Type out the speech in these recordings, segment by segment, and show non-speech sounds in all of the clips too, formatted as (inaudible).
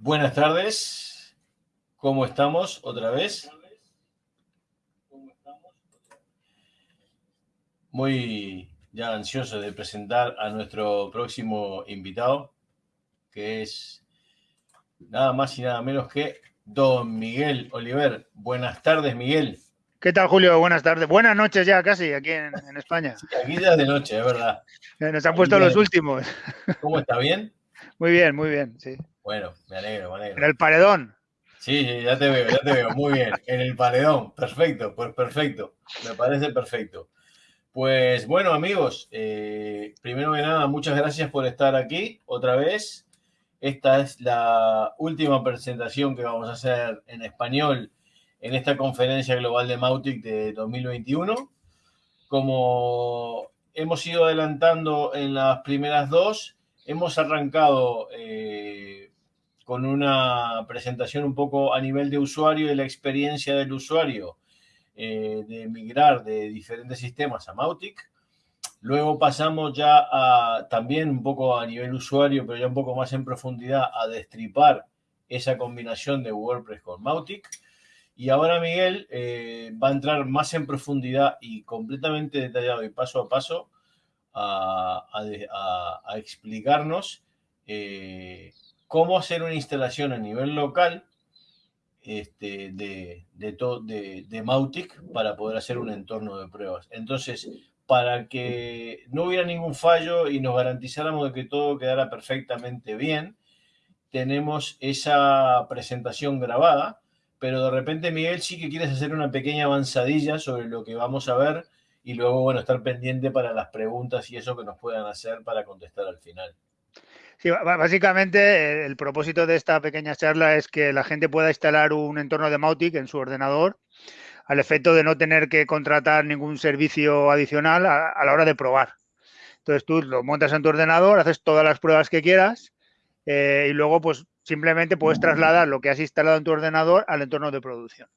Buenas tardes, ¿cómo estamos otra vez? Muy ya ansioso de presentar a nuestro próximo invitado, que es nada más y nada menos que don Miguel Oliver. Buenas tardes, Miguel. ¿Qué tal, Julio? Buenas tardes. Buenas noches ya casi aquí en, España. aquí ya es de noche, es verdad. Nos han puesto los últimos. ¿Cómo está? ¿Bien? Muy bien, muy bien, sí. Bueno, me alegro, me alegro. En el paredón. Sí, sí, ya te veo, ya te veo. Muy bien. En el paredón. Perfecto, pues perfecto. Me parece perfecto. Pues bueno, amigos, eh, primero que nada, muchas gracias por estar aquí otra vez. Esta es la última presentación que vamos a hacer en español en esta conferencia global de Mautic de 2021. Como hemos ido adelantando en las primeras dos, hemos arrancado eh, con una presentación un poco a nivel de usuario y la experiencia del usuario eh, de migrar de diferentes sistemas a Mautic. Luego pasamos ya a, también un poco a nivel usuario, pero ya un poco más en profundidad, a destripar esa combinación de WordPress con Mautic. Y ahora Miguel eh, va a entrar más en profundidad y completamente detallado y paso a paso a, explicarnos eh, cómo hacer una instalación a nivel local este, de, de, Mautic para poder hacer un entorno de pruebas. Entonces, para que no hubiera ningún fallo y nos garantizáramos de que todo quedara perfectamente bien, tenemos esa presentación grabada pero de repente, Miguel, sí que quieres hacer una pequeña avanzadilla sobre lo que vamos a ver y luego, bueno, estar pendiente para las preguntas y eso que nos puedan hacer para contestar al final. Sí, básicamente eh, el propósito de esta pequeña charla es que la gente pueda instalar un entorno de Mautic en su ordenador al efecto de no tener que contratar ningún servicio adicional a, la hora de probar. Entonces tú lo montas en tu ordenador, haces todas las pruebas que quieras eh, y luego pues Simplemente puedes trasladar lo que has instalado en tu ordenador al entorno de producción.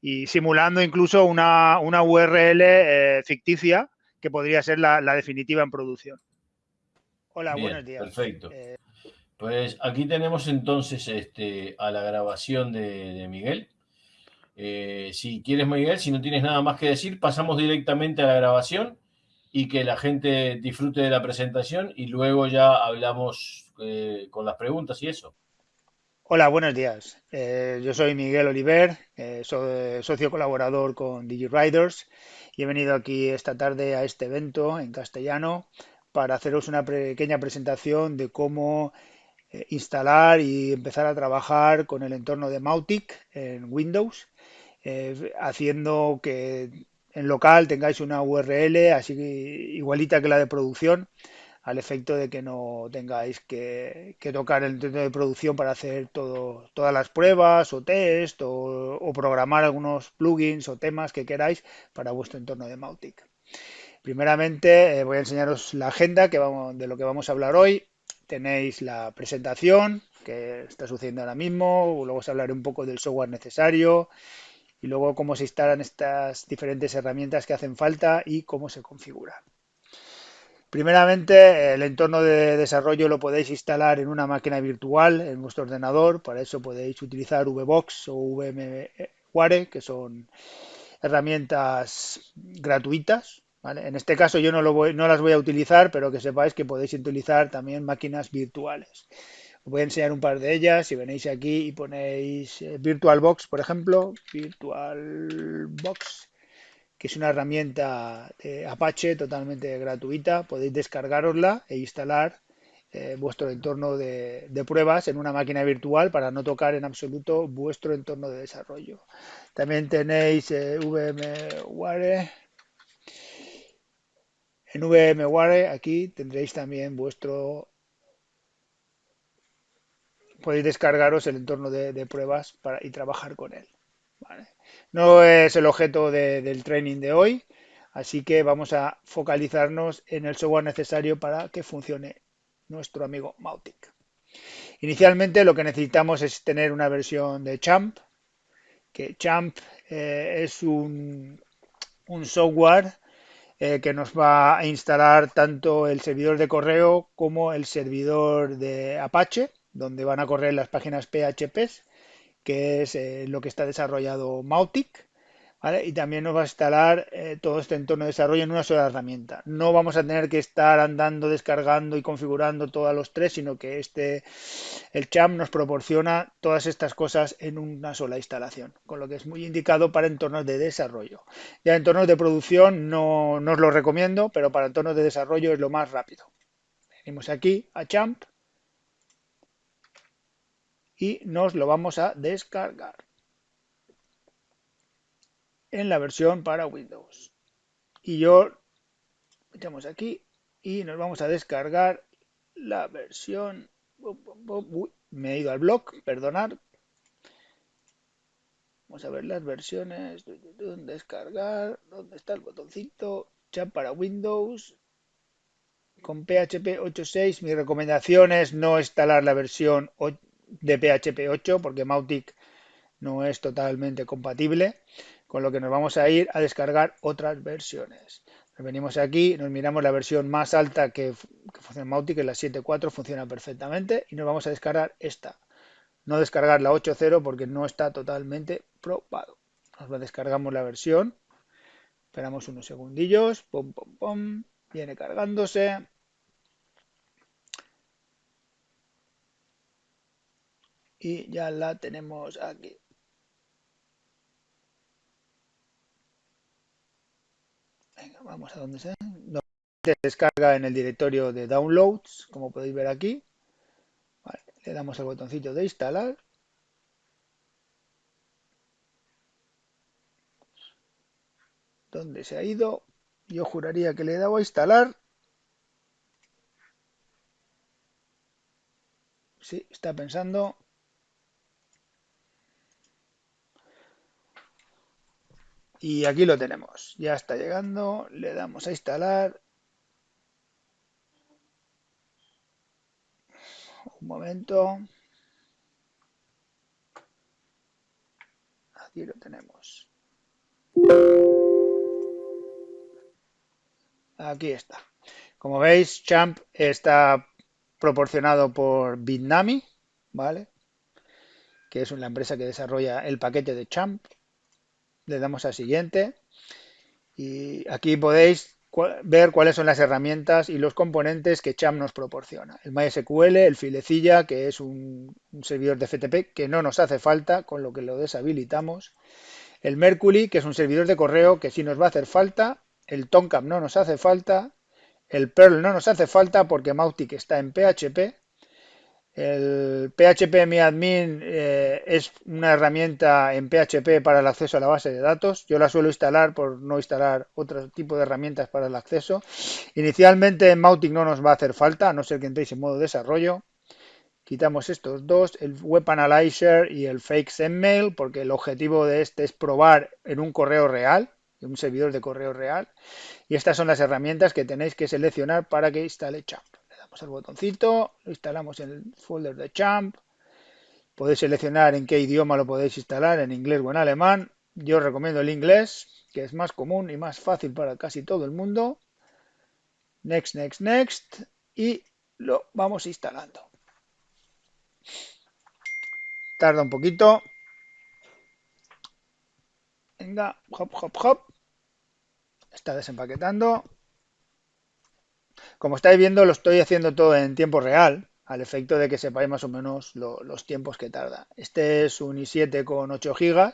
Y simulando incluso una, URL eh, ficticia que podría ser la, definitiva en producción. Hola, buenos días. Perfecto. Eh, pues aquí tenemos entonces este, a la grabación de, Miguel. Eh, si quieres, Miguel, si no tienes nada más que decir, pasamos directamente a la grabación y que la gente disfrute de la presentación y luego ya hablamos con las preguntas y eso. Hola, buenos días. Eh, yo soy Miguel Oliver, eh, soy socio colaborador con DigiRiders y he venido aquí esta tarde a este evento en castellano para haceros una pequeña presentación de cómo eh, instalar y empezar a trabajar con el entorno de Mautic en Windows, haciendo que en local tengáis una URL igualita que la de producción al efecto de que no tengáis que, tocar el entorno de producción para hacer todas las pruebas o test o, programar algunos plugins o temas que queráis para vuestro entorno de Mautic. Primeramente eh, voy a enseñaros la agenda de lo que vamos a hablar hoy. Tenéis la presentación que está sucediendo ahora mismo, luego os hablaré un poco del software necesario y luego cómo se instalan estas diferentes herramientas que hacen falta y cómo se configura. Primeramente, el entorno de desarrollo lo podéis instalar en una máquina virtual en vuestro ordenador. Para eso podéis utilizar VBox o VMware, que son herramientas gratuitas. En este caso yo no, no las voy a utilizar, pero que sepáis que podéis utilizar también máquinas virtuales. Os voy a enseñar un par de ellas. Si venéis aquí y ponéis eh, VirtualBox, por ejemplo, VirtualBox que es una herramienta de Apache totalmente gratuita. Podéis descargarosla e instalar eh, vuestro entorno de, pruebas en una máquina virtual para no tocar en absoluto vuestro entorno de desarrollo. También tenéis eh, VMware. En VMware aquí tendréis también vuestro... Podéis descargaros el entorno de, pruebas para, y trabajar con él. No es el objeto del training de hoy, así que vamos a focalizarnos en el software necesario para que funcione nuestro amigo Mautic. Inicialmente lo que necesitamos es tener una versión de Champ, que Champ eh, es un, software eh, que nos va a instalar tanto el servidor de correo como el servidor de Apache donde van a correr las páginas PHP, que es eh, lo que está desarrollado Mautic. Y también nos va a instalar eh, todo este entorno de desarrollo en una sola herramienta. No vamos a tener que estar andando, descargando y configurando todos los tres, sino que este, el CHAM nos proporciona todas estas cosas en una sola instalación, con lo que es muy indicado para entornos de desarrollo. Ya entornos de producción no, no os lo recomiendo, pero para entornos de desarrollo es lo más rápido. Venimos aquí a Champ y nos lo vamos a descargar en la versión para Windows. Y yo echamos aquí y nos vamos a descargar la versión. me he ido al blog, perdonad. Vamos a ver las versiones. Descargar. ¿Dónde está el botoncito? Chat para Windows. Con PHP 8.6. Mi recomendación es no instalar la versión de PHP 8 porque Mautic no es totalmente compatible con lo que nos vamos a ir a descargar otras versiones. Nos venimos aquí, nos miramos la versión más alta que, funciona en Mautic, que es la 7.4, funciona perfectamente, y nos vamos a descargar esta. No descargar la 8.0 porque no está totalmente probado. Nos descargamos la versión, esperamos unos segundillos, pum, pum, pum, viene cargándose. Y ya la tenemos aquí. Vamos a donde. Se descarga en el directorio de downloads, como podéis ver aquí. le damos al botoncito de instalar. ¿Dónde se ha ido? Yo juraría que le he dado a instalar. Sí, está pensando. Y aquí lo tenemos. Ya está llegando. Le damos a instalar. Un momento. Aquí lo tenemos. Aquí está. Como veis, Champ está proporcionado por Bitnami, ¿vale? Que es una empresa que desarrolla el paquete de Champ le damos a siguiente y aquí podéis ver cuáles son las herramientas y los componentes que Cham nos proporciona. El MySQL, el Filecilla, que es un, servidor de FTP que no nos hace falta, con lo que lo deshabilitamos. El Mercury, que es un servidor de correo que sí nos va a hacer falta. El Tomcat no nos hace falta. El Perl no nos hace falta porque Mautic está en PHP. El PHP MiAdmin eh, es una herramienta en PHP para el acceso a la base de datos. Yo la suelo instalar por no instalar otro tipo de herramientas para el acceso. Inicialmente en Mautic no nos va a hacer falta, a no ser que entréis en modo desarrollo. Quitamos estos dos, el Web Analyzer y el Fake Sendmail, porque el objetivo de este es probar en un correo real, en un servidor de correo real. Y estas son las herramientas que tenéis que seleccionar para que instale Champ el botoncito, lo instalamos en el folder de Champ. Podéis seleccionar en qué idioma lo podéis instalar, en inglés o en alemán. Yo recomiendo el inglés, que es más común y más fácil para casi todo el mundo. Next, next, next. Y lo vamos instalando. Tarda un poquito. Venga, hop, hop, hop. Está desempaquetando. Como estáis viendo, lo estoy haciendo todo en tiempo real, al efecto de que sepáis más o menos los tiempos que tarda. Este es un i7 con 8 GB,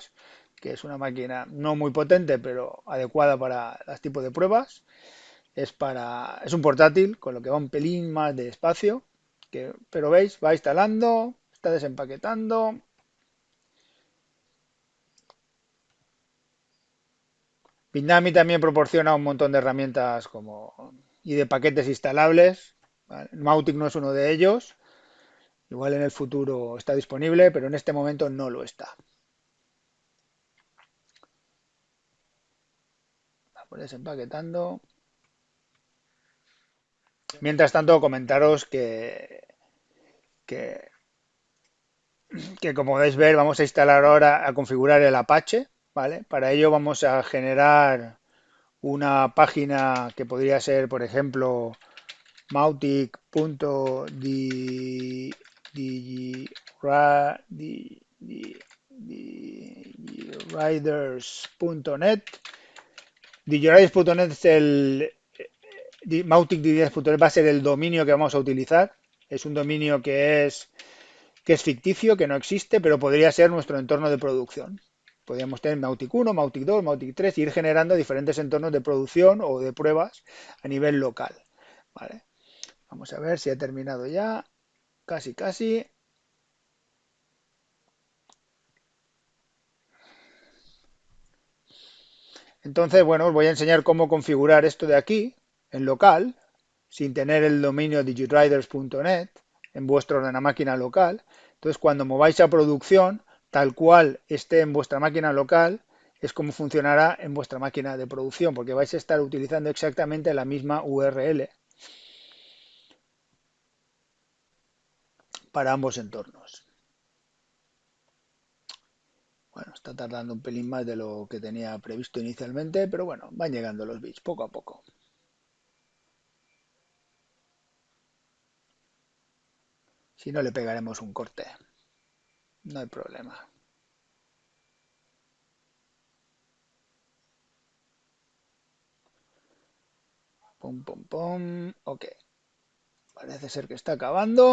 que es una máquina no muy potente, pero adecuada para este tipo de pruebas. Es, para, es un portátil, con lo que va un pelín más de espacio, que, pero veis, va instalando, está desempaquetando. Bitnami también proporciona un montón de herramientas como y de paquetes instalables. Mautic no es uno de ellos. Igual en el futuro está disponible, pero en este momento no lo está. Vamos desempaquetando. Mientras tanto, comentaros que, que, que como podéis ver, vamos a instalar ahora, a configurar el Apache. ¿vale? Para ello vamos a generar una página que podría ser, por ejemplo, mautic.db digiriders.net. Es el Mautic va a ser el dominio que vamos a utilizar. Es un dominio que es que es ficticio, que no existe, pero podría ser nuestro entorno de producción. Podríamos tener Mautic 1, Mautic 2, Mautic 3 y ir generando diferentes entornos de producción o de pruebas a nivel local. ¿vale? Vamos a ver si ha terminado ya. Casi, casi. Entonces, bueno, os voy a enseñar cómo configurar esto de aquí, en local, sin tener el dominio digitriders.net en vuestra máquina local. Entonces, cuando mováis a producción, tal cual esté en vuestra máquina local, es como funcionará en vuestra máquina de producción, porque vais a estar utilizando exactamente la misma URL para ambos entornos. Bueno, está tardando un pelín más de lo que tenía previsto inicialmente, pero bueno, van llegando los bits poco a poco. Si no, le pegaremos un corte. No hay problema. Pum, pum, pum. Ok. Parece ser que está acabando.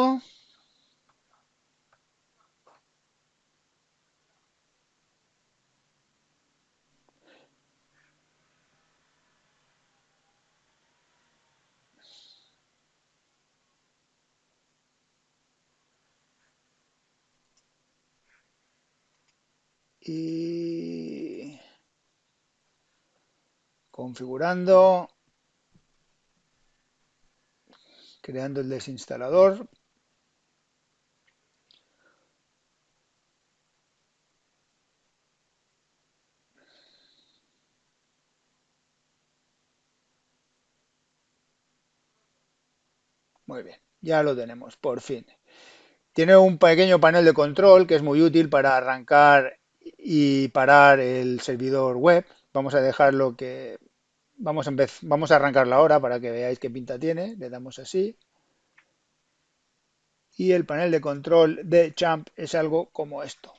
Y configurando, creando el desinstalador. Muy bien, ya lo tenemos, por fin. Tiene un pequeño panel de control que es muy útil para arrancar y parar el servidor web. Vamos a dejarlo que... Vamos a, vamos a arrancarlo ahora para que veáis qué pinta tiene. Le damos así. Y el panel de control de Champ es algo como esto.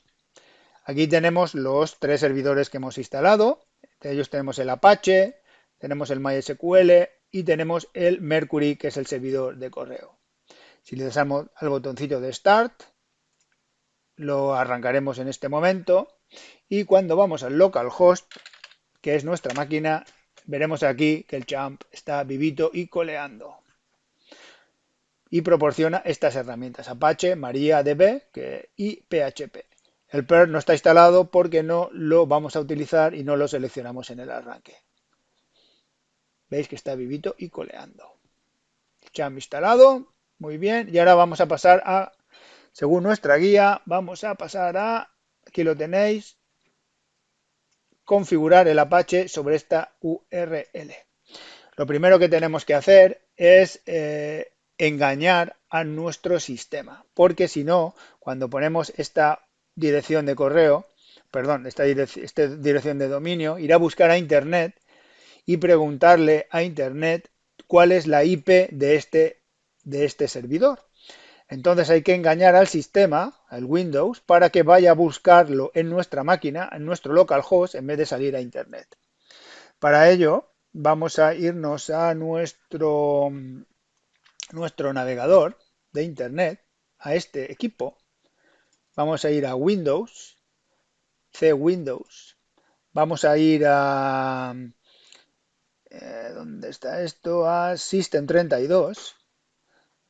Aquí tenemos los tres servidores que hemos instalado. De ellos tenemos el Apache, tenemos el MySQL y tenemos el Mercury, que es el servidor de correo. Si le damos al botoncito de Start, lo arrancaremos en este momento y cuando vamos al localhost, que es nuestra máquina, veremos aquí que el champ está vivito y coleando. Y proporciona estas herramientas, Apache, MariaDB y PHP. El PER no está instalado porque no lo vamos a utilizar y no lo seleccionamos en el arranque. Veis que está vivito y coleando. Champ instalado, muy bien. Y ahora vamos a pasar a según nuestra guía, vamos a pasar a, aquí lo tenéis, configurar el Apache sobre esta URL. Lo primero que tenemos que hacer es eh, engañar a nuestro sistema, porque si no, cuando ponemos esta dirección de correo, perdón, esta, esta dirección de dominio, irá a buscar a Internet y preguntarle a Internet cuál es la IP de este, de este servidor. Entonces hay que engañar al sistema, al Windows, para que vaya a buscarlo en nuestra máquina, en nuestro localhost, en vez de salir a Internet. Para ello, vamos a irnos a nuestro, nuestro navegador de Internet, a este equipo. Vamos a ir a Windows, C Windows. Vamos a ir a... Eh, ¿Dónde está esto? A System32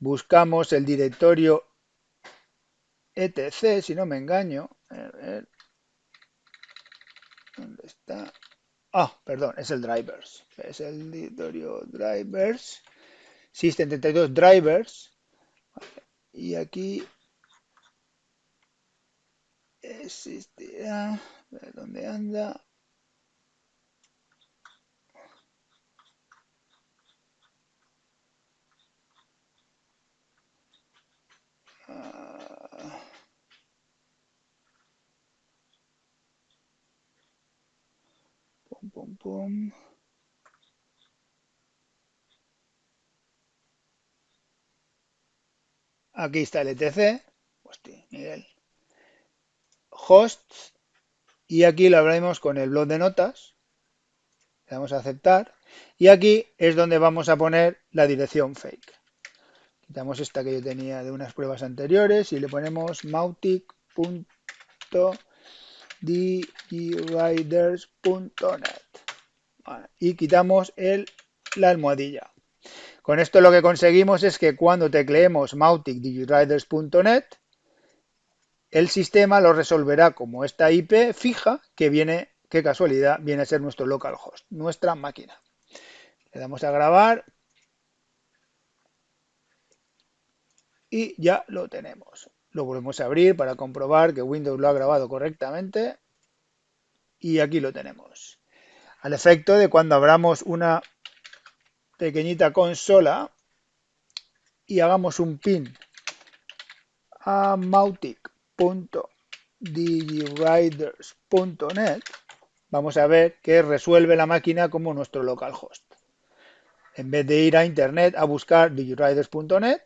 buscamos el directorio etc, si no me engaño. ¿Dónde está? Ah, perdón, es el drivers. Es el directorio drivers. System32 drivers. Y aquí existirá. ¿Dónde anda? Aquí está el ETC. hostia. Hosts. Y aquí lo abrimos con el blog de notas. Le damos a aceptar. Y aquí es donde vamos a poner la dirección fake. Quitamos esta que yo tenía de unas pruebas anteriores y le ponemos mautic.dgriders.net y quitamos el, la almohadilla. Con esto lo que conseguimos es que cuando tecleemos mautic.dgriders.net el sistema lo resolverá como esta IP fija que viene, qué casualidad, viene a ser nuestro localhost, nuestra máquina. Le damos a grabar y ya lo tenemos. Lo volvemos a abrir para comprobar que Windows lo ha grabado correctamente y aquí lo tenemos. Al efecto de cuando abramos una pequeñita consola y hagamos un pin a mautic.digwriters.net vamos a ver que resuelve la máquina como nuestro localhost. En vez de ir a internet a buscar digwriters.net,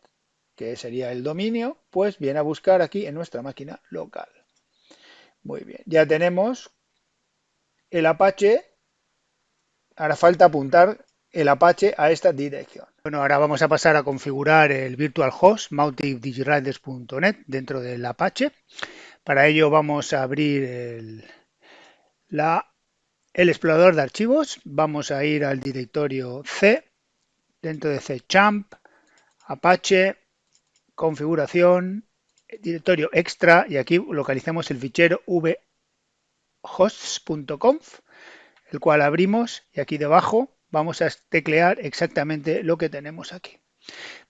que sería el dominio, pues viene a buscar aquí en nuestra máquina local. Muy bien, ya tenemos el Apache. Ahora falta apuntar el Apache a esta dirección. Bueno, ahora vamos a pasar a configurar el virtual host mauticdigiriders.net dentro del Apache. Para ello vamos a abrir el, el explorador de archivos. Vamos a ir al directorio C, dentro de C champ, Apache, configuración, directorio extra y aquí localizamos el fichero vhosts.conf, el cual abrimos y aquí debajo vamos a teclear exactamente lo que tenemos aquí.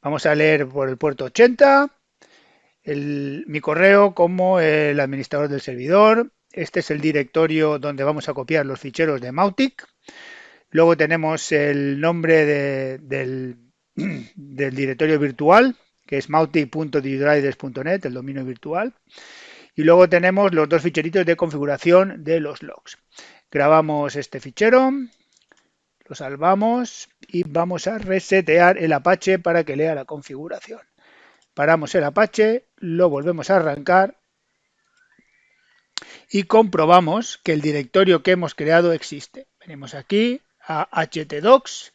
Vamos a leer por el puerto 80, mi correo como el administrador del servidor. Este es el directorio donde vamos a copiar los ficheros de Mautic. Luego tenemos el nombre (clears throat) del, directorio virtual, que es mautic.digidriders.net, el dominio virtual. Y luego tenemos los dos ficheritos de configuración de los logs. Grabamos este fichero, lo salvamos y vamos a resetear el Apache para que lea la configuración. Paramos el Apache, lo volvemos a arrancar y comprobamos que el directorio que hemos creado existe. Venimos aquí a htdocs,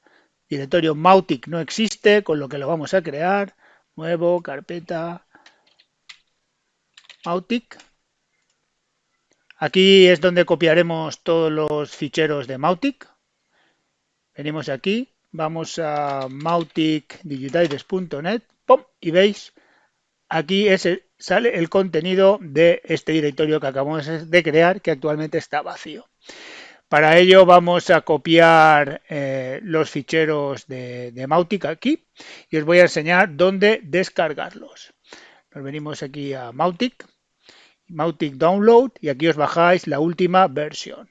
directorio Mautic no existe, con lo que lo vamos a crear nuevo, carpeta, Mautic. Aquí es donde copiaremos todos los ficheros de Mautic. Venimos aquí, vamos a mauticdigitides.net y veis, aquí sale el contenido de este directorio que acabamos de crear que actualmente está vacío. Para ello vamos a copiar eh, los ficheros de, de, Mautic aquí y os voy a enseñar dónde descargarlos. Nos venimos aquí a Mautic, Mautic Download y aquí os bajáis la última versión.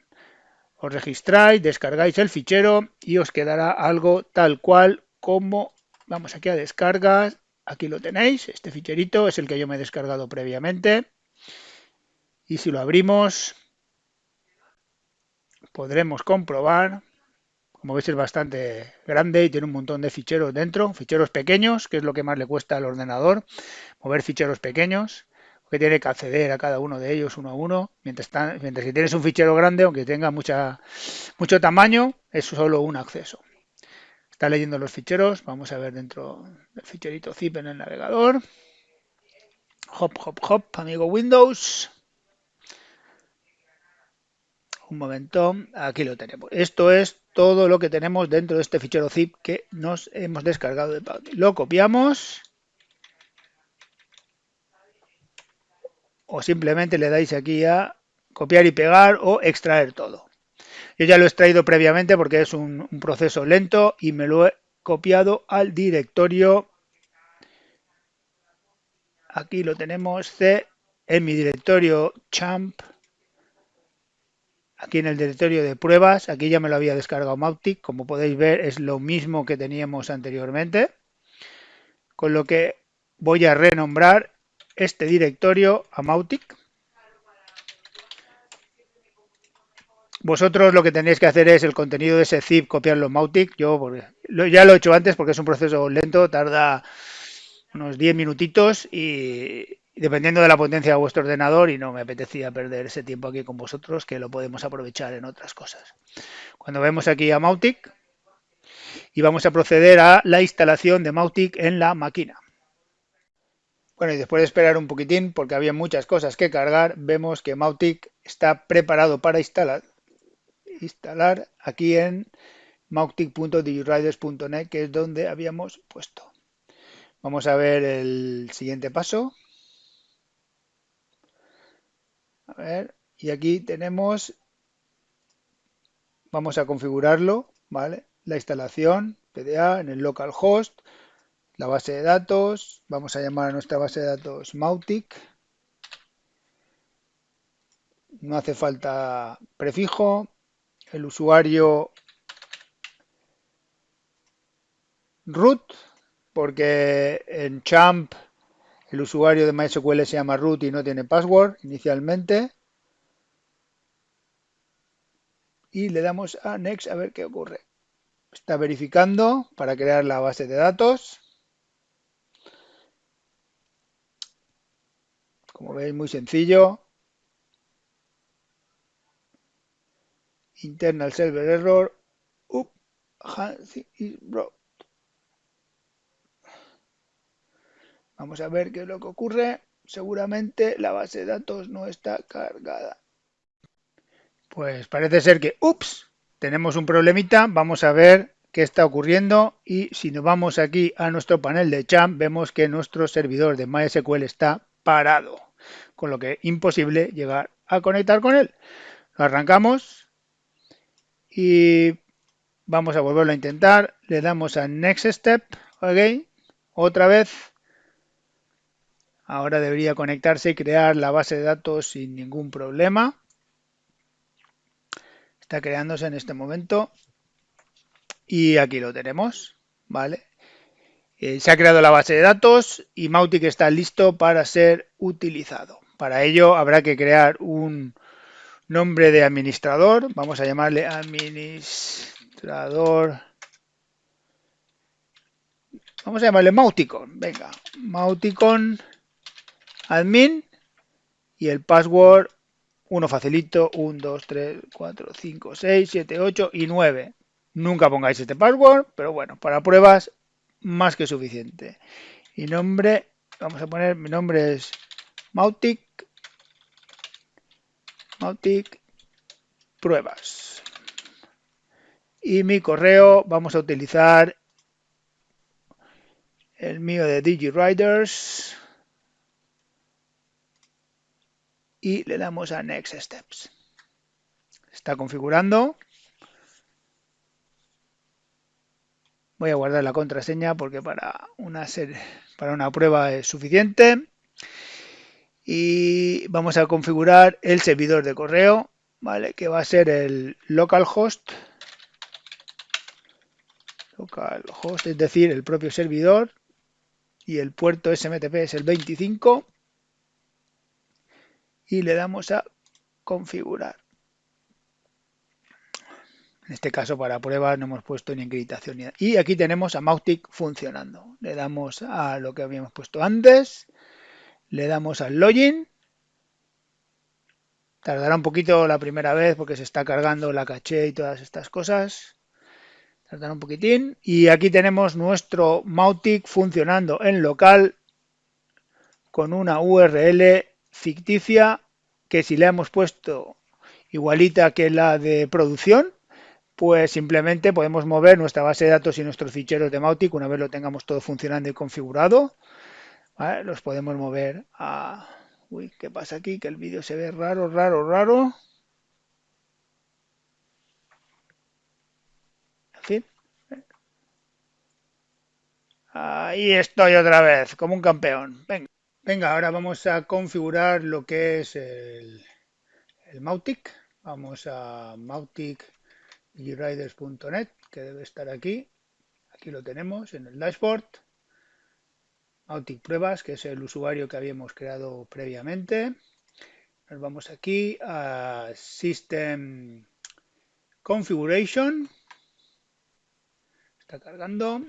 Os registráis, descargáis el fichero y os quedará algo tal cual como, vamos aquí a descargas, aquí lo tenéis, este ficherito es el que yo me he descargado previamente. Y si lo abrimos, podremos comprobar, como veis es bastante grande y tiene un montón de ficheros dentro, ficheros pequeños, que es lo que más le cuesta al ordenador, mover ficheros pequeños, que tiene que acceder a cada uno de ellos uno a uno, mientras, mientras que tienes un fichero grande, aunque tenga mucha, mucho tamaño, es solo un acceso. Está leyendo los ficheros, vamos a ver dentro del ficherito zip en el navegador. Hop, hop, hop, amigo Windows un momento, aquí lo tenemos. Esto es todo lo que tenemos dentro de este fichero zip que nos hemos descargado de Powdy. Lo copiamos. O simplemente le dais aquí a copiar y pegar o extraer todo. Yo ya lo he extraído previamente porque es un proceso lento y me lo he copiado al directorio. Aquí lo tenemos, C, en mi directorio champ aquí en el directorio de pruebas, aquí ya me lo había descargado Mautic, como podéis ver es lo mismo que teníamos anteriormente, con lo que voy a renombrar este directorio a Mautic. Vosotros lo que tenéis que hacer es el contenido de ese zip copiarlo en Mautic. Yo ya lo he hecho antes porque es un proceso lento, tarda unos 10 minutitos y dependiendo de la potencia de vuestro ordenador y no me apetecía perder ese tiempo aquí con vosotros que lo podemos aprovechar en otras cosas. Cuando vemos aquí a Mautic y vamos a proceder a la instalación de Mautic en la máquina. Bueno, y después de esperar un poquitín, porque había muchas cosas que cargar, vemos que Mautic está preparado para instalar, instalar aquí en mautic.digiriders.net, que es donde habíamos puesto. Vamos a ver el siguiente paso. Y aquí tenemos, vamos a configurarlo, ¿vale? La instalación, PDA, en el localhost, la base de datos, vamos a llamar a nuestra base de datos Mautic. No hace falta prefijo, el usuario root, porque en Champ el usuario de MySQL se llama root y no tiene password inicialmente. Y le damos a Next a ver qué ocurre. Está verificando para crear la base de datos. Como veis, muy sencillo. Internal server error. Vamos a ver qué es lo que ocurre. Seguramente la base de datos no está cargada. Pues parece ser que, ups, tenemos un problemita. Vamos a ver qué está ocurriendo y si nos vamos aquí a nuestro panel de champ vemos que nuestro servidor de MySQL está parado con lo que es imposible llegar a conectar con él. Lo arrancamos y vamos a volverlo a intentar. Le damos a Next Step, ok, otra vez. Ahora debería conectarse y crear la base de datos sin ningún problema. Está creándose en este momento. Y aquí lo tenemos, ¿vale? Eh, se ha creado la base de datos y Mautic está listo para ser utilizado. Para ello habrá que crear un nombre de administrador. Vamos a llamarle administrador. Vamos a llamarle Mauticon. Venga, Mauticon admin y el password uno facilito, 1, 2, 3, 4, 5, 6, 7, 8 y 9. Nunca pongáis este password, pero bueno, para pruebas más que suficiente. Y nombre, vamos a poner, mi nombre es Mautic Mautic pruebas. Y mi correo vamos a utilizar el mío de DigiWriters y le damos a Next Steps. Está configurando. Voy a guardar la contraseña porque para una, para una prueba es suficiente y vamos a configurar el servidor de correo, ¿vale? Que va a ser el localhost, localhost, es decir, el propio servidor y el puerto SMTP es el 25 y le damos a configurar. En este caso para pruebas no hemos puesto ni encriptación ni Y aquí tenemos a Mautic funcionando. Le damos a lo que habíamos puesto antes le damos al login. Tardará un poquito la primera vez porque se está cargando la caché y todas estas cosas. Tardará un poquitín. Y aquí tenemos nuestro Mautic funcionando en local con una URL ficticia que si le hemos puesto igualita que la de producción, pues simplemente podemos mover nuestra base de datos y nuestros ficheros de Mautic una vez lo tengamos todo funcionando y configurado los podemos mover a... Uy, ¿qué pasa aquí? Que el vídeo se ve raro, raro, raro. Ahí estoy otra vez, como un campeón. Venga, Venga ahora vamos a configurar lo que es el, Mautic. Vamos a mautic.riders.net, que debe estar aquí. Aquí lo tenemos en el dashboard. Autic Pruebas, que es el usuario que habíamos creado previamente. Nos vamos aquí a System Configuration. Está cargando.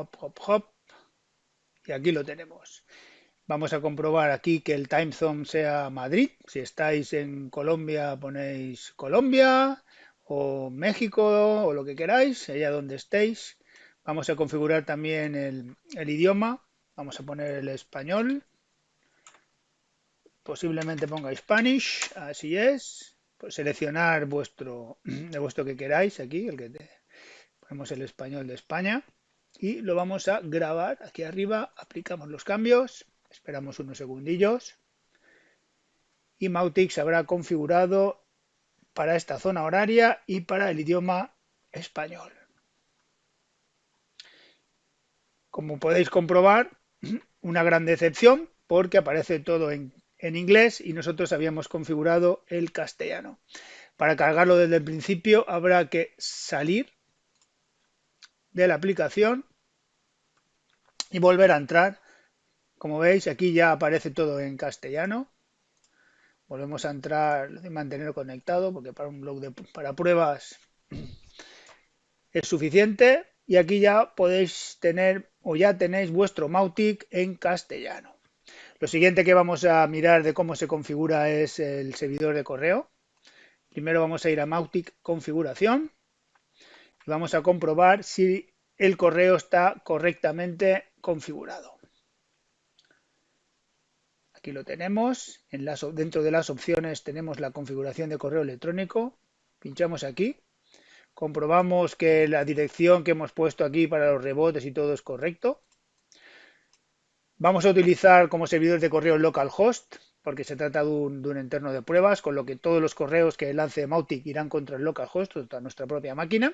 Hop, hop, hop. Y aquí lo tenemos. Vamos a comprobar aquí que el time zone sea Madrid. Si estáis en Colombia ponéis Colombia o México o lo que queráis, allá donde estéis. Vamos a configurar también el, idioma. Vamos a poner el español. Posiblemente ponga Spanish, así es. Pues seleccionar vuestro, (clears throat) de vuestro que queráis aquí, el que ponemos el español de España y lo vamos a grabar aquí arriba, aplicamos los cambios Esperamos unos segundillos. Y Mautic se habrá configurado para esta zona horaria y para el idioma español. Como podéis comprobar, (clears throat) una gran decepción porque aparece todo en, en, inglés y nosotros habíamos configurado el castellano. Para cargarlo desde el principio habrá que salir de la aplicación y volver a entrar como veis, aquí ya aparece todo en castellano. Volvemos a entrar y mantener conectado, porque para un blog de para pruebas (clears throat) es suficiente. Y aquí ya podéis tener o ya tenéis vuestro Mautic en castellano. Lo siguiente que vamos a mirar de cómo se configura es el servidor de correo. Primero vamos a ir a Mautic configuración vamos a comprobar si el correo está correctamente configurado. Aquí lo tenemos. En dentro de las opciones tenemos la configuración de correo electrónico. Pinchamos aquí. Comprobamos que la dirección que hemos puesto aquí para los rebotes y todo es correcto. Vamos a utilizar como servidor de correo localhost porque se trata de un, interno de pruebas, con lo que todos los correos que lance Mautic irán contra el localhost, contra nuestra propia máquina.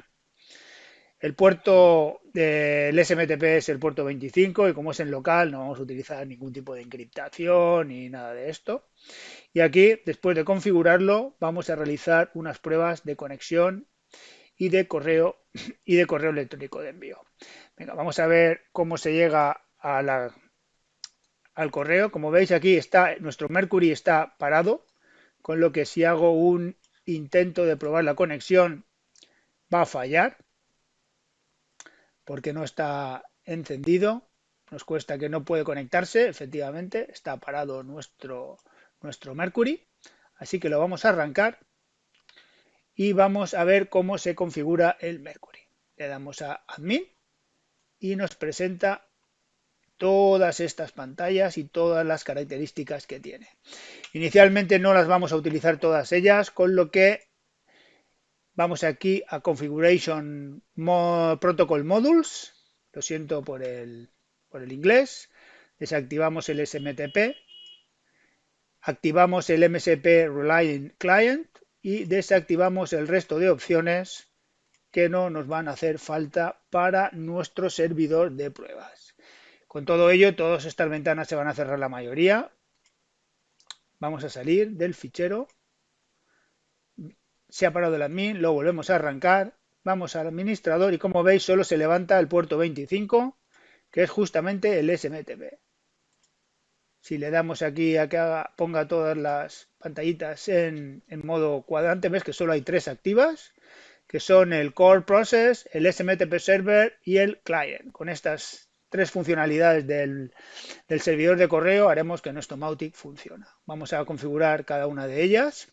El puerto del SMTP es el puerto 25 y como es en local no vamos a utilizar ningún tipo de encriptación ni nada de esto. Y aquí, después de configurarlo, vamos a realizar unas pruebas de conexión y de correo y de correo electrónico de envío. Venga, vamos a ver cómo se llega al correo. Como veis aquí está nuestro Mercury está parado, con lo que si hago un intento de probar la conexión va a fallar porque no está encendido. Nos cuesta que no puede conectarse, efectivamente, está parado nuestro, nuestro Mercury. Así que lo vamos a arrancar y vamos a ver cómo se configura el Mercury. Le damos a Admin y nos presenta todas estas pantallas y todas las características que tiene. Inicialmente no las vamos a utilizar todas ellas, con lo que Vamos aquí a Configuration Protocol Modules. Lo siento por el, por el inglés. Desactivamos el SMTP. Activamos el MSP Relying Client y desactivamos el resto de opciones que no nos van a hacer falta para nuestro servidor de pruebas. Con todo ello, todas estas ventanas se van a cerrar la mayoría. Vamos a salir del fichero se ha parado el admin, lo volvemos a arrancar, vamos al administrador y como veis solo se levanta el puerto 25, que es justamente el SMTP. Si le damos aquí a que ponga todas las pantallitas en, en modo cuadrante, ves que solo hay tres activas, que son el Core Process, el SMTP Server y el Client. Con estas tres funcionalidades del, del servidor de correo haremos que nuestro Mautic funcione. Vamos a configurar cada una de ellas.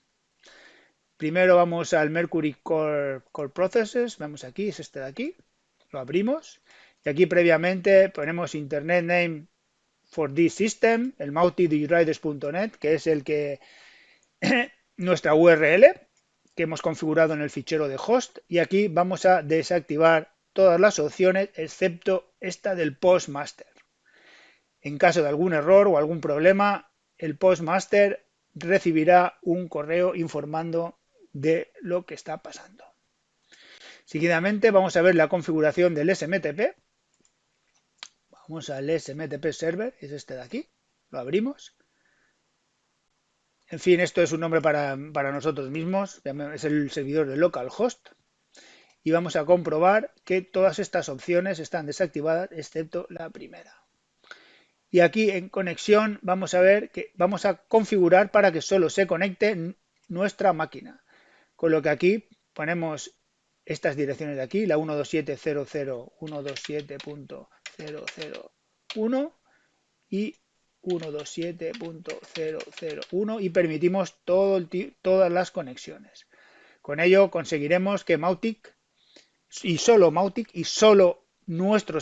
Primero vamos al Mercury Core, Processes, vamos aquí, es este de aquí, lo abrimos y aquí previamente ponemos Internet Name for this system, el multidigriders.net, que es el que (clears throat) nuestra URL que hemos configurado en el fichero de host y aquí vamos a desactivar todas las opciones excepto esta del postmaster. En caso de algún error o algún problema, el postmaster recibirá un correo informando de lo que está pasando. Seguidamente vamos a ver la configuración del SMTP. Vamos al SMTP server, es este de aquí, lo abrimos. En fin, esto es un nombre para, para nosotros mismos, es el servidor de localhost. Y vamos a comprobar que todas estas opciones están desactivadas, excepto la primera. Y aquí en conexión vamos a ver que vamos a configurar para que solo se conecte nuestra máquina. Con lo que aquí ponemos estas direcciones de aquí, la 127.00, 127.001 y 127.001 y permitimos todas las conexiones. Con ello conseguiremos que Mautic y solo Mautic y solo nuestro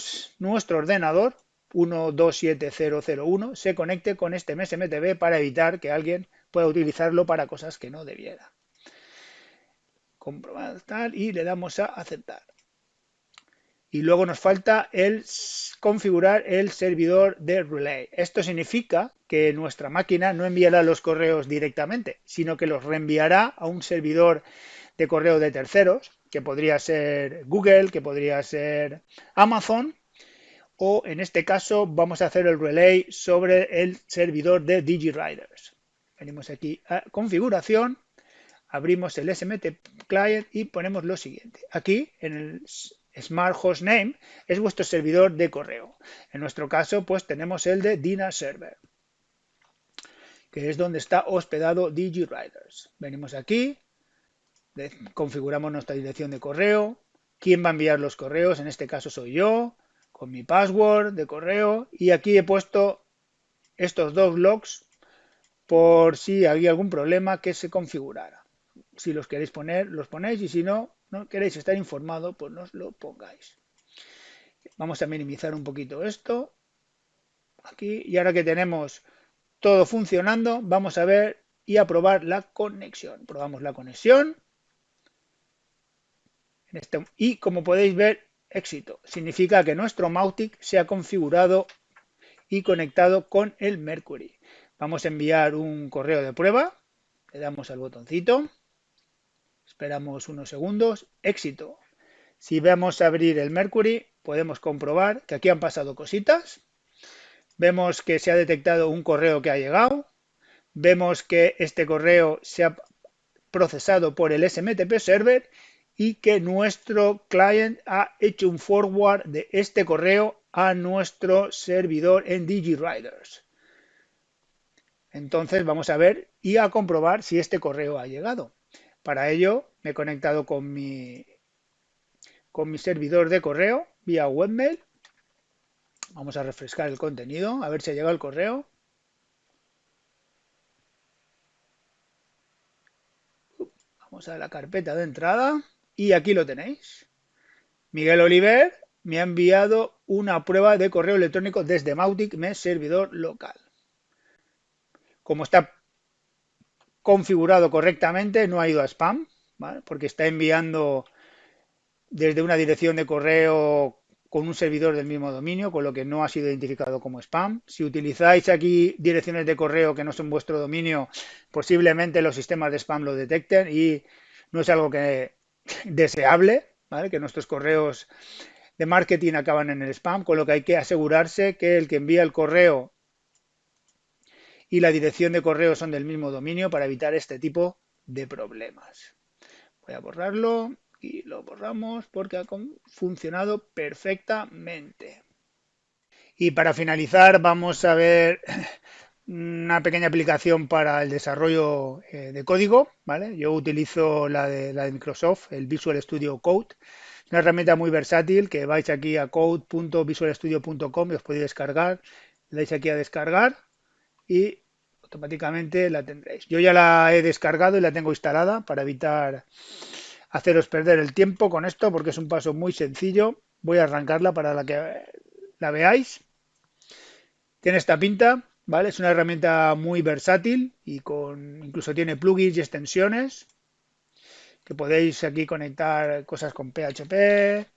ordenador 127001 se conecte con este MSMTV para evitar que alguien pueda utilizarlo para cosas que no debiera. Comprobar tal y le damos a aceptar. Y luego nos falta el configurar el servidor de relay. Esto significa que nuestra máquina no enviará los correos directamente, sino que los reenviará a un servidor de correo de terceros, que podría ser Google, que podría ser Amazon, o en este caso vamos a hacer el relay sobre el servidor de DigiRiders. Venimos aquí a configuración, abrimos el SMT Client y ponemos lo siguiente. Aquí en el Smart Host Name es vuestro servidor de correo. En nuestro caso, pues tenemos el de Dina Server, que es donde está hospedado DigiRiders. Venimos aquí, configuramos nuestra dirección de correo, quién va a enviar los correos, en este caso soy yo, con mi password de correo y aquí he puesto estos dos logs por si había algún problema que se configurara. Si los queréis poner, los ponéis y si no, no queréis estar informado, pues nos lo pongáis. Vamos a minimizar un poquito esto. Aquí, y ahora que tenemos todo funcionando, vamos a ver y a probar la conexión. Probamos la conexión. Este, y como podéis ver, éxito. Significa que nuestro Mautic se ha configurado y conectado con el Mercury. Vamos a enviar un correo de prueba. Le damos al botoncito. Esperamos unos segundos. Éxito. Si vamos a abrir el Mercury, podemos comprobar que aquí han pasado cositas. Vemos que se ha detectado un correo que ha llegado. Vemos que este correo se ha procesado por el SMTP server y que nuestro client ha hecho un forward de este correo a nuestro servidor en DigiRiders. Entonces vamos a ver y a comprobar si este correo ha llegado. Para ello me he conectado con mi, con mi servidor de correo vía webmail. Vamos a refrescar el contenido, a ver si ha llegado el correo. Vamos a la carpeta de entrada. Y aquí lo tenéis. Miguel Oliver me ha enviado una prueba de correo electrónico desde Mautic, mi servidor local. Como está configurado correctamente, no ha ido a spam, porque está enviando desde una dirección de correo con un servidor del mismo dominio, con lo que no ha sido identificado como spam. Si utilizáis aquí direcciones de correo que no son vuestro dominio, posiblemente los sistemas de spam lo detecten y no es algo que (laughs) deseable, que nuestros correos de marketing acaban en el spam, con lo que hay que asegurarse que el que envía el correo y la dirección de correo son del mismo dominio para evitar este tipo de problemas. Voy a borrarlo y lo borramos porque ha funcionado perfectamente. Y para finalizar vamos a ver (laughs) una pequeña aplicación para el desarrollo eh, de código, ¿vale? Yo utilizo la de, la de Microsoft, el Visual Studio Code. Es una herramienta muy versátil que vais aquí a code.visualstudio.com y os podéis descargar. Le dais aquí a descargar y automáticamente la tendréis. Yo ya la he descargado y la tengo instalada para evitar haceros perder el tiempo con esto porque es un paso muy sencillo. Voy a arrancarla para que la veáis. Tiene esta pinta, ¿vale? Es una herramienta muy versátil y con incluso tiene plugins y extensiones que podéis aquí conectar cosas con PHP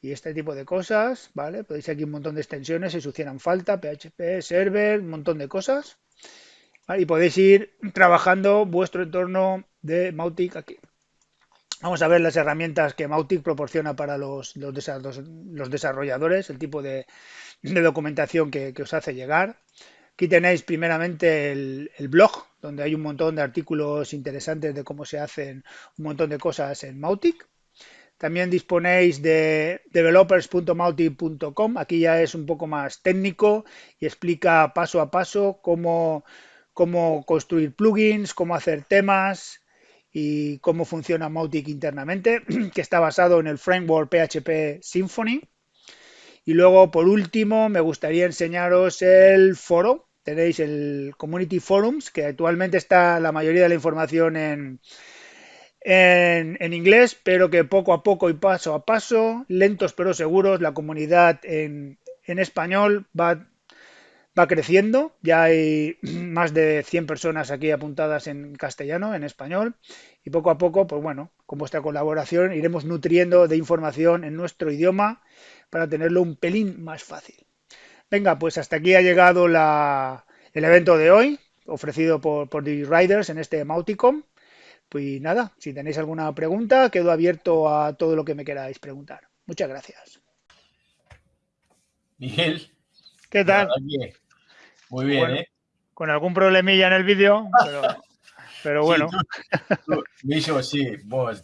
y este tipo de cosas, ¿vale? Podéis aquí un montón de extensiones si os hicieran falta, PHP, server, un montón de cosas. Y podéis ir trabajando vuestro entorno de Mautic aquí. Vamos a ver las herramientas que Mautic proporciona para los, los, desarrolladores, el tipo de, documentación que, os hace llegar. Aquí tenéis primeramente el, blog, donde hay un montón de artículos interesantes de cómo se hacen un montón de cosas en Mautic. También disponéis de developers.mautic.com. Aquí ya es un poco más técnico y explica paso a paso cómo, cómo construir plugins, cómo hacer temas, y cómo funciona Mautic internamente, (clears throat) que está basado en el framework PHP Symfony. Y luego, por último, me gustaría enseñaros el foro. Tenéis el Community Forums, que actualmente está la mayoría de la información en, en, inglés, pero que poco a poco y paso a paso, lentos pero seguros, la comunidad en, en español va va creciendo. Ya hay (clears throat) más de 100 personas aquí apuntadas en castellano, en español. Y poco a poco, pues bueno, con vuestra colaboración iremos nutriendo de información en nuestro idioma para tenerlo un pelín más fácil. Venga, pues hasta aquí ha llegado el evento de hoy, ofrecido por, por Riders en este Mauticom. Pues nada, si tenéis alguna pregunta, quedo abierto a todo lo que me queráis preguntar. Muchas gracias. Miguel. ¿Qué tal? Muy bien, ¿eh? Con algún problemilla en el vídeo, pero, (laughs) bueno. Sí, sí,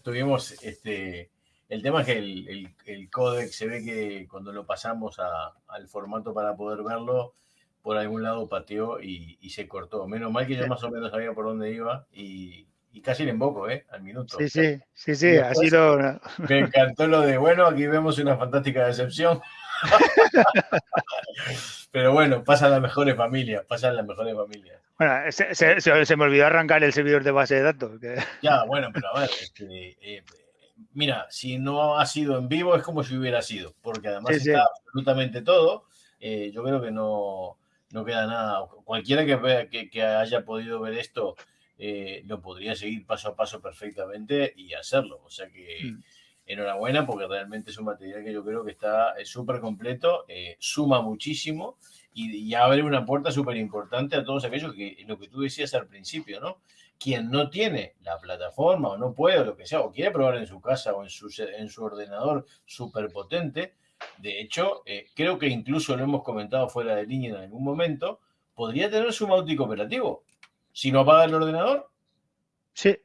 tuvimos este. El tema es que el, el, códec se ve que cuando lo pasamos al formato para poder verlo, por algún lado pateó y, se cortó. Menos mal que yo más o menos sabía por dónde iba y, casi le emboco, ¿eh? Al minuto. Sí, sí, sí, sí, ha sido. Me encantó lo de, bueno, aquí vemos una fantástica decepción. (laughs) Pero bueno, pasan las mejores familias, pasan las mejores familias. Bueno, se, me olvidó arrancar el servidor de base de datos. (laughs) Ya, bueno, pero a ver, este, eh, mira, si no ha sido en vivo es como si hubiera sido, porque además está absolutamente todo. Eh, yo creo que no, no queda nada. Cualquiera que, que, haya podido ver esto eh, lo podría seguir paso a paso perfectamente y hacerlo. O sea que... Mm enhorabuena porque realmente es un material que yo creo que está súper completo, eh, suma muchísimo y, abre una puerta súper importante a todos aquellos que, lo que tú decías al principio, ¿no? Quien no tiene la plataforma o no puede o lo que sea, o quiere probar en su casa o en su, en su ordenador súper potente, de hecho, eh, creo que incluso lo hemos comentado fuera de línea en algún momento, podría tener su Mautic operativo. Si no apaga el ordenador. Sí.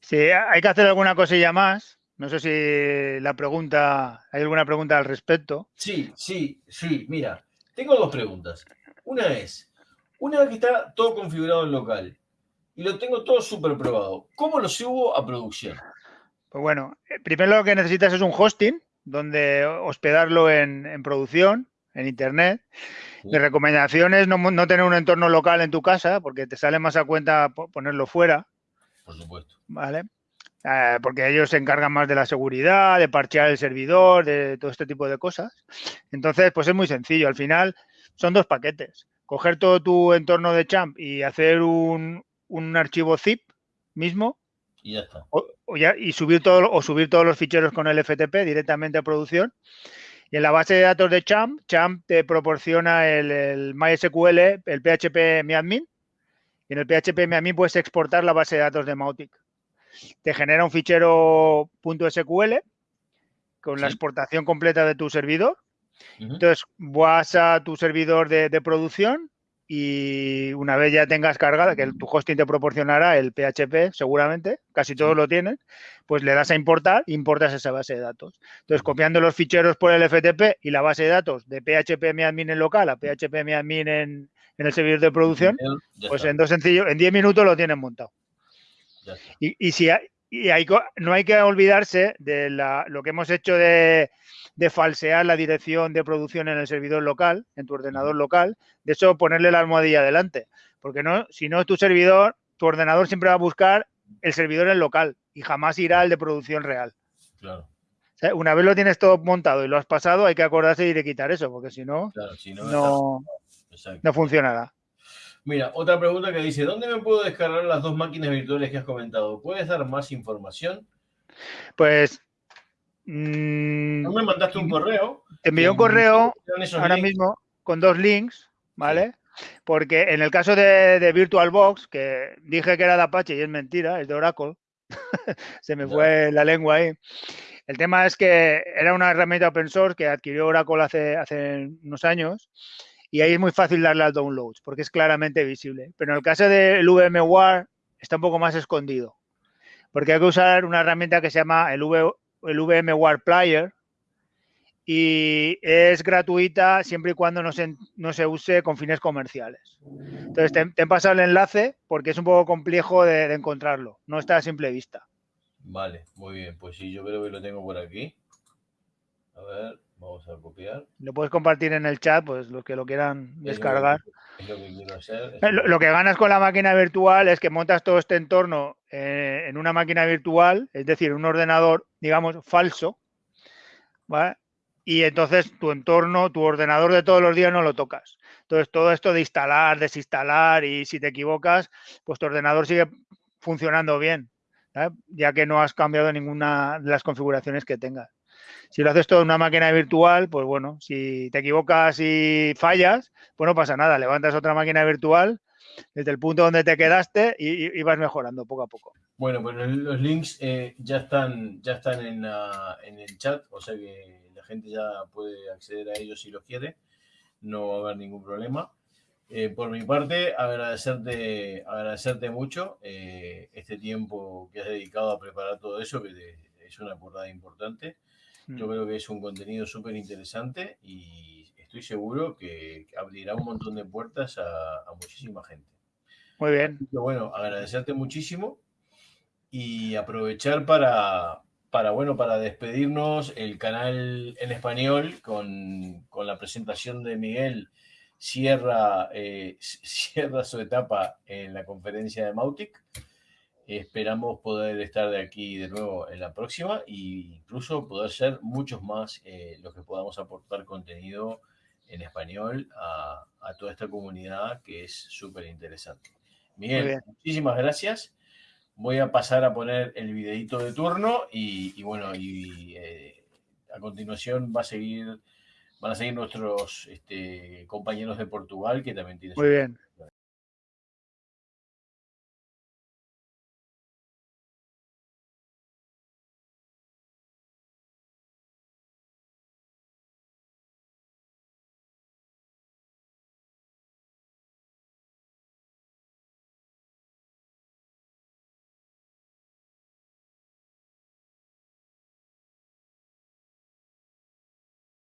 Sí, hay que hacer alguna cosilla más, no sé si la pregunta, ¿hay alguna pregunta al respecto? Sí, sí, sí. Mira, tengo dos preguntas. Una es, una vez que está todo configurado en local y lo tengo todo súper probado, ¿cómo lo subo a producción? Pues bueno, eh, primero lo que necesitas es un hosting donde hospedarlo en, producción, en internet. Mi recomendación es no, no, tener un entorno local en tu casa porque te sale más a cuenta ponerlo fuera. Por supuesto. ¿Vale? Eh, porque ellos se encargan más de la seguridad, de parchear el servidor, de todo este tipo de cosas. Entonces, pues es muy sencillo. Al final son dos paquetes. Coger todo tu entorno de champ y hacer un, archivo zip mismo. Y ya está. O, y subir todo, o subir todos los ficheros con el FTP directamente a producción. Y en la base de datos de Champ, Champ te proporciona el, el MySQL, el PHP MyAdmin. Y en el PHP MyAdmin puedes exportar la base de datos de Mautic te genera un fichero .sql con la exportación completa de tu servidor. Entonces, vas a tu servidor de, producción y una vez ya tengas cargada, que tu hosting te proporcionará el PHP, seguramente, casi todos lo tienen, pues le das a importar, importas esa base de datos. Entonces, copiando los ficheros por el FTP y la base de datos de PHP admin en local a PHP admin en, en el servidor de producción, pues en dos sencillos, en 10 minutos lo tienen montado. Y, si hay, no hay que olvidarse de lo que hemos hecho de, falsear la dirección de producción en el servidor local, en tu ordenador local, de eso ponerle la almohadilla adelante. Porque no, si no, tu servidor, tu ordenador siempre va a buscar el servidor en local y jamás irá al de producción real. Claro. una vez lo tienes todo montado y lo has pasado, hay que acordarse de quitar eso, porque si no, no, no funcionará. Mira, otra pregunta que dice, ¿dónde me puedo descargar las dos máquinas virtuales que has comentado? ¿Puedes dar más información? Pues... Mm, ¿No me mandaste un correo? Te envié un correo ahora mismo con dos links, ¿vale? Porque en el caso de, VirtualBox, que dije que era de Apache y es mentira, es de Oracle, (laughs) se me fue la lengua ahí. El tema es que era una herramienta open source que adquirió Oracle hace, hace unos años y ahí es muy fácil darle al download porque es claramente visible. Pero en el caso del VMware está un poco más escondido porque hay que usar una herramienta que se llama el, el VMware Player y es gratuita siempre y cuando no se, no se use con fines comerciales. Entonces, te, he pasado el enlace porque es un poco complejo de, de encontrarlo, no está a simple vista. Vale, muy bien, pues sí, yo creo que lo tengo por aquí. A ver, Vamos a copiar. Lo puedes compartir en el chat, pues los que lo quieran descargar. Es lo que, hacer. Eh, lo, que ganas con la máquina virtual es que montas todo este entorno eh, en una máquina virtual, es decir, un ordenador, digamos, falso, ¿vale? Y entonces tu entorno, tu ordenador de todos los días no lo tocas. Entonces, todo esto de instalar, desinstalar y si te equivocas, pues tu ordenador sigue funcionando bien, ya que no has cambiado ninguna de las configuraciones que tengas. Si lo haces todo en una máquina virtual, pues bueno, si te equivocas y fallas, pues no pasa nada. Levantas otra máquina virtual desde el punto donde te quedaste y, vas mejorando poco a poco. Bueno, pues los links eh, ya están, ya están en, el chat, o sea que la gente ya puede acceder a ellos si lo quiere. No va a haber ningún problema. Eh, por mi parte, agradecerte, agradecerte mucho eh, este tiempo que has dedicado a preparar todo eso, que es una portada importante. Yo mm. creo que es un contenido súper interesante y estoy seguro que abrirá un montón de puertas a, muchísima gente. Muy bien. bueno, agradecerte muchísimo y aprovechar para, para, bueno, para despedirnos el canal en español con, con la presentación de Miguel cierra, eh, (laughs) cierra su etapa en la conferencia de Mautic. Esperamos poder estar de aquí de nuevo en la próxima e incluso poder ser muchos más eh, los que podamos aportar contenido en español a, toda esta comunidad que es súper interesante. Miguel, muchísimas gracias. Voy a pasar a poner el videito de turno y, bueno, y eh, a continuación va a seguir, van a seguir nuestros este, compañeros de Portugal que también tienen... Muy bien.